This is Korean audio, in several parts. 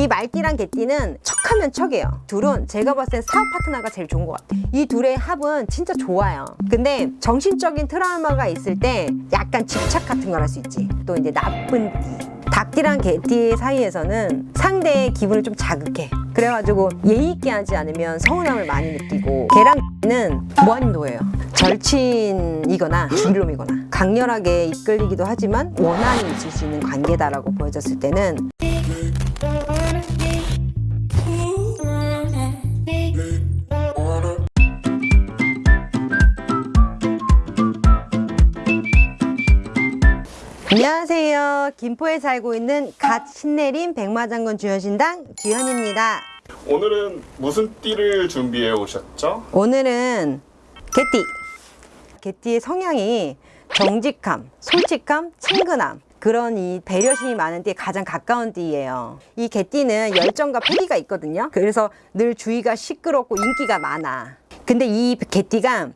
이 말띠랑 개띠는 척하면 척이에요. 둘은 제가 봤을 땐 사업 파트너가 제일 좋은 것 같아요. 이 둘의 합은 진짜 좋아요. 근데 정신적인 트라우마가 있을 때 약간 집착 같은 걸 할 수 있지. 또 이제 나쁜 띠. 닭띠랑 개띠 사이에서는 상대의 기분을 좀 자극해. 그래가지고 예의 있게 하지 않으면 서운함을 많이 느끼고. 개랑 는 무한도예요. 절친이거나 죽일놈이거나 강렬하게 이끌리기도 하지만 원한이 있을 수 있는 관계다라고 보여졌을 때는 안녕하세요 김포에 살고 있는 갓 신내림 백마장군 주현신당 주현입니다 오늘은 무슨 띠를 준비해 오셨죠? 오늘은 개띠. 개띠의 성향이 정직함, 솔직함, 친근함 그런 이 배려심이 많은 띠에 가장 가까운 띠예요. 이 개띠는 열정과 패기가 있거든요. 그래서 늘 주위가 시끄럽고 인기가 많아. 근데 이 개띠가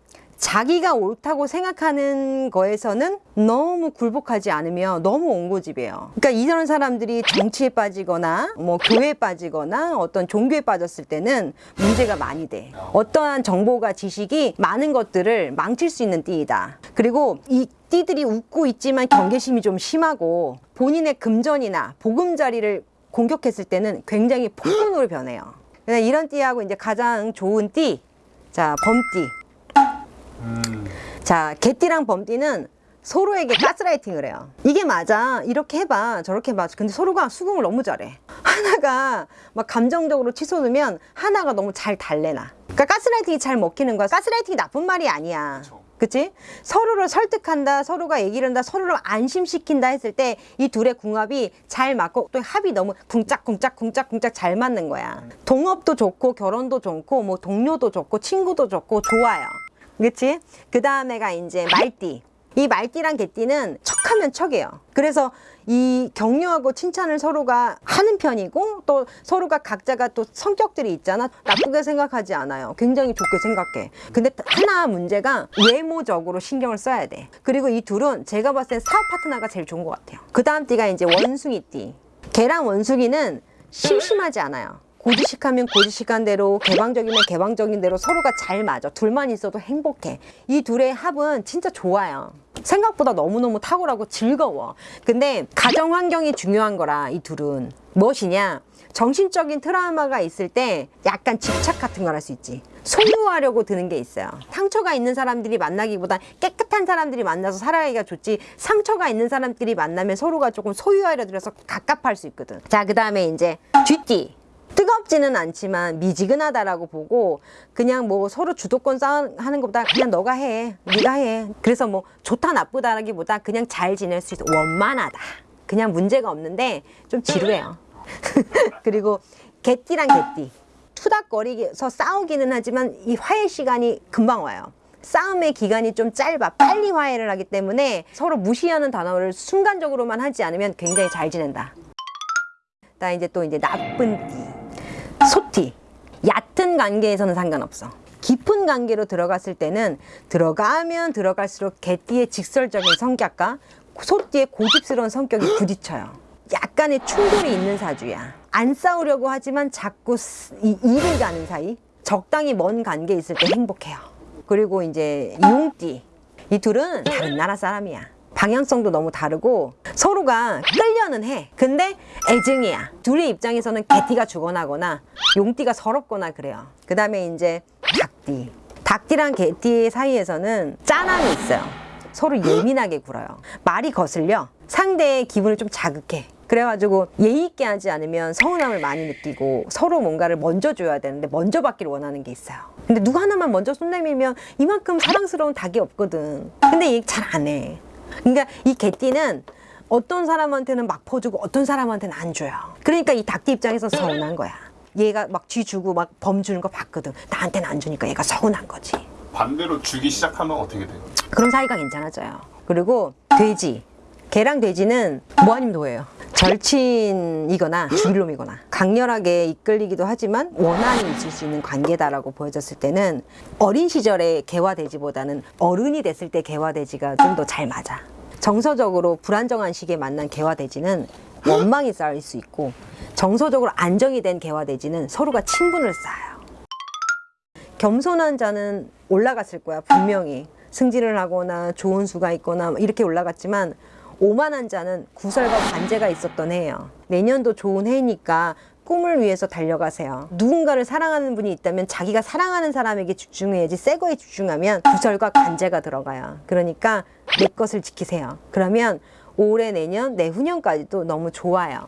자기가 옳다고 생각하는 거에서는 너무 굴복하지 않으면 너무 옹고집이에요. 그러니까 이런 사람들이 정치에 빠지거나 뭐 교회에 빠지거나 어떤 종교에 빠졌을 때는 문제가 많이 돼. 어떠한 정보가 지식이 많은 것들을 망칠 수 있는 띠이다. 그리고 이 띠들이 웃고 있지만 경계심이 좀 심하고 본인의 금전이나 보금자리를 공격했을 때는 굉장히 폭군으로 변해요. 이런 띠하고 이제 가장 좋은 띠, 자 범띠. 자, 개띠랑 범띠는 서로에게 가스라이팅을 해요. 이게 맞아. 이렇게 해봐. 저렇게 해봐. 근데 서로가 수긍을 너무 잘해. 하나가 막 감정적으로 치솟으면 하나가 너무 잘 달래나. 그러니까 가스라이팅이 잘 먹히는 거야. 가스라이팅이 나쁜 말이 아니야. 그치? 서로를 설득한다, 서로가 얘기를 한다, 서로를 안심시킨다 했을 때 이 둘의 궁합이 잘 맞고 또 합이 너무 쿵짝쿵짝 쿵짝쿵짝 잘 맞는 거야. 동업도 좋고 결혼도 좋고 뭐 동료도 좋고 친구도 좋고 좋아요. 그치? 그 다음에가 이제 말띠. 이 말띠랑 개띠는 척하면 척이에요. 그래서 이 격려하고 칭찬을 서로가 하는 편이고 또 서로가 각자가 또 성격들이 있잖아. 나쁘게 생각하지 않아요. 굉장히 좋게 생각해. 근데 하나 문제가 외모적으로 신경을 써야 돼. 그리고 이 둘은 제가 봤을 땐 사업 파트너가 제일 좋은 것 같아요. 그 다음 띠가 이제 원숭이띠. 개랑 원숭이는 심심하지 않아요. 고지식하면 고지식한 대로 개방적이면 개방적인 대로 서로가 잘 맞아. 둘만 있어도 행복해. 이 둘의 합은 진짜 좋아요. 생각보다 너무너무 탁월하고 즐거워. 근데 가정 환경이 중요한 거라 이 둘은. 무엇이냐? 정신적인 트라우마가 있을 때 약간 집착 같은 걸 할 수 있지. 소유하려고 드는 게 있어요. 상처가 있는 사람들이 만나기보다 깨끗한 사람들이 만나서 살아가기가 좋지 상처가 있는 사람들이 만나면 서로가 조금 소유하려 들어서 갑갑할 수 있거든. 자그 다음에 이제 쥐띠 뜨겁지는 않지만 미지근하다라고 보고 그냥 뭐 서로 주도권 싸움하는 것보다 그냥 너가 해 네가 해. 그래서 뭐 좋다 나쁘다라기보다 그냥 잘 지낼 수 있어. 원만하다. 그냥 문제가 없는데 좀 지루해요. 그리고 개띠랑 개띠. 투닥거리서 싸우기는 하지만 이 화해 시간이 금방 와요. 싸움의 기간이 좀 짧아. 빨리 화해를 하기 때문에 서로 무시하는 단어를 순간적으로만 하지 않으면 굉장히 잘 지낸다. 나 이제 또 이제 나쁜 띠 소띠 얕은 관계에서는 상관없어. 깊은 관계로 들어갔을 때는 들어가면 들어갈수록 개띠의 직설적인 성격과 소띠의 고집스러운 성격이 부딪혀요. 약간의 충돌이 있는 사주야. 안 싸우려고 하지만 자꾸 이, 일을 가는 사이 적당히 먼 관계에 있을 때 행복해요. 그리고 이제 용띠. 이 둘은 다른 나라 사람이야 방향성도 너무 다르고 서로가 끌려는 해. 근데 애증이야. 둘의 입장에서는 개띠가 죽어나거나 용띠가 서럽거나 그래요. 그 다음에 이제 닭띠. 닭띠랑 개띠 사이에서는 짠함이 있어요. 서로 예민하게 굴어요. 말이 거슬려 상대의 기분을 좀 자극해. 그래가지고 예의 있게 하지 않으면 서운함을 많이 느끼고 서로 뭔가를 먼저 줘야 되는데 먼저 받기를 원하는 게 있어요. 근데 누구 하나만 먼저 손 내밀면 이만큼 사랑스러운 닭이 없거든. 근데 얘 잘 안 해 그러니까 이 개띠는 어떤 사람한테는 막 퍼주고 어떤 사람한테는 안 줘요. 그러니까 이 닭띠 입장에서 서운한 거야. 얘가 막 쥐 주고 막 범 주는 거 봤거든. 나한테는 안 주니까 얘가 서운한 거지. 반대로 주기 시작하면 어떻게 돼요? 그럼 사이가 괜찮아져요. 그리고 돼지 개랑 돼지는 무한임도예요. 절친이거나 죽일 놈이거나 강렬하게 이끌리기도 하지만 원한이 있을 수 있는 관계다라고 보여졌을 때는 어린 시절에 개와 돼지보다는 어른이 됐을 때 개와 돼지가 좀 더 잘 맞아. 정서적으로 불안정한 시기에 만난 개와 돼지는 원망이 쌓일 수 있고 정서적으로 안정이 된 개와 돼지는 서로가 친분을 쌓아요. 겸손한 자는 올라갔을 거야 분명히. 승진을 하거나 좋은 수가 있거나 뭐 이렇게 올라갔지만 오만한 자는 구설과 관제가 있었던 해예요. 내년도 좋은 해니까 꿈을 위해서 달려가세요. 누군가를 사랑하는 분이 있다면 자기가 사랑하는 사람에게 집중해야지 새 거에 집중하면 구설과 관제가 들어가요. 그러니까 내 것을 지키세요. 그러면 올해 내년 내후년까지도 너무 좋아요.